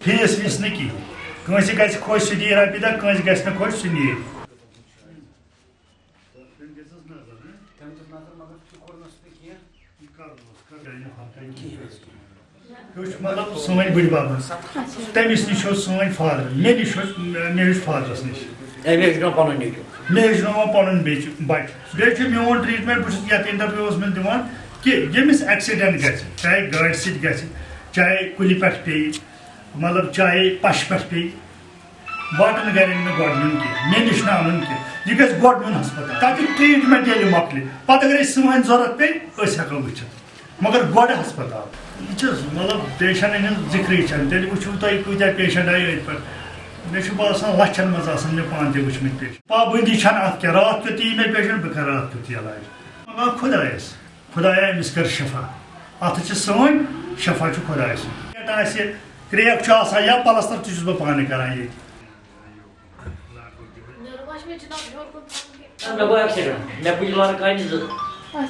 Piyes visniki. کٲنٛسہِ گژھِ خۄش سُہ دِیہِ رۄپیہِ دہ کٲنٛسہِ گژھِ نہٕ خۄش سُہ نِیہِ مطلب سٲنۍ بٔڑۍ بب تٔمِس نِش اوس سٲنۍ فادر مےٚ نِش اوس مےٚ ہیوٚچھ فادرس نِش اَمہِ ہیٚچھنو پَنُن نیٚچوٗ مےٚ ہیٚچھناوان پَنُن بیٚچہِ بَچہِ بیٚیہِ چھُ میون ٹرٛیٖٹمٮ۪نٛٹ بہٕ چھُس یَتھ اِنٹروِوَس منٛز دِوان کہِ ییٚمِس ایٚکسِڈٮ۪نٛٹ گژھِ چاہے گاڑِ سۭتۍ گژھِ چاہے کُلہِ پٮ۪ٹھ پیٚیہِ مطلب چاہے پَشہِ پٮ۪ٹھ پیٚیہِ واٹَن گَرٮ۪ن نہٕ گۄڈٕ نیُن کینٛہہ مےٚ نِش نہٕ اَنُن کینٛہہ یہِ گژھِ گۄڈٕ نیُن ہَسپَتال؟ تَتہِ ٹرٛیٖٹمٮ۪نٛٹ ییٚلہِ مۄکلہِ پَتہٕ اگر أسۍ سٲنۍ ضوٚرَتھ پیٚیہِ أسۍ ہٮ۪کو وٕچھِتھ مگر گۄڈٕ ہَسپَتال۔ یہِ چھِ مطلب پیشَنٹَن ہٕنٛز ذِکرٕے چھَنہٕ تیٚلہِ وٕچھِو تۄہہِ کۭتیاہ پیشَنٹ آیہِ أتھۍ پٮ۪ٹھ مےٚ چھُ باسان لَچھَن منٛز آسان مےٚ پانہٕ تہِ وٕچھمٕتۍ پیشَنٹ پابنٛدی چھَنہٕ اَتھ کینٛہہ راتھ کیُتھ یی مےٚ پیشَنٹ بہٕ کَرٕ راتھ کیُتھ علاج مگر خۄدایَس خۄدایا أمِس کَر شفا۔ اَتھ چھِ سٲنۍ شفا چھُ خۄداے سُنٛد آسہِ Крек часа я паластар тюзба пани карай. Ne bu akşam? Ne bu yıllar kaynadı? Aşağı.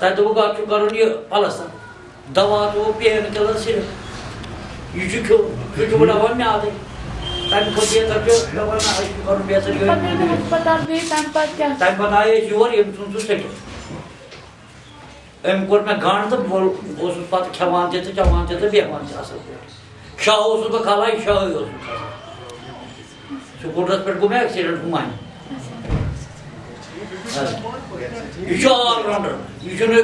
Tadı bu kadar çok karınıyor palastan. Dava bu piyano kadar silin. Yüzü kıl. Yüzü buna var mı adı? Tabii kocaya takıyor. Dava ne aşkı karın piyasa görüyor. Tabii bu kadar büyük ben patya. Tabii bana ayı yuvar yemişsin su sekiyor. أمۍ کوٚر مےٚ گنٛڈ تہٕ بہٕ اوسُس پَتہٕ کھٮ۪وان تہِ تہٕ چٮ۪وان تہِ تہٕ بیٚہوان تہِ اَصٕل پٲٹھۍ شاہ اوسُس بہٕ کھالان یہِ شاہٕے اوس بہٕ کھالان سکوٗٹرَس پٮ۪ٹھ گوٚو مےٚ ایٚکسِڈنٛٹ ہُمانہِ یہِ چھُ آل راوُنڈر یہِ چھُنہٕ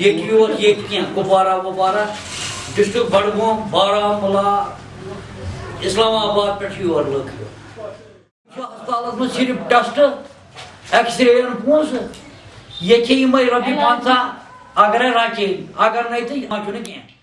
ییٚتہِ یوت ییٚتہِ کینٛہہ کُپوارہ وُپوارہ بڈگوم بارہمولہ اِسلام آباد پٮ۪ٹھ چھِ یور لُکھ یِوان چھُ منٛز صرف ٹٮ۪سٹ ایٚکٕس رے یَن پونٛسہٕ ییٚتہِ چھِ یِمَے رۄپیہِ پنٛژاہ Agrar aqui, agora não tem, não tem ninguém.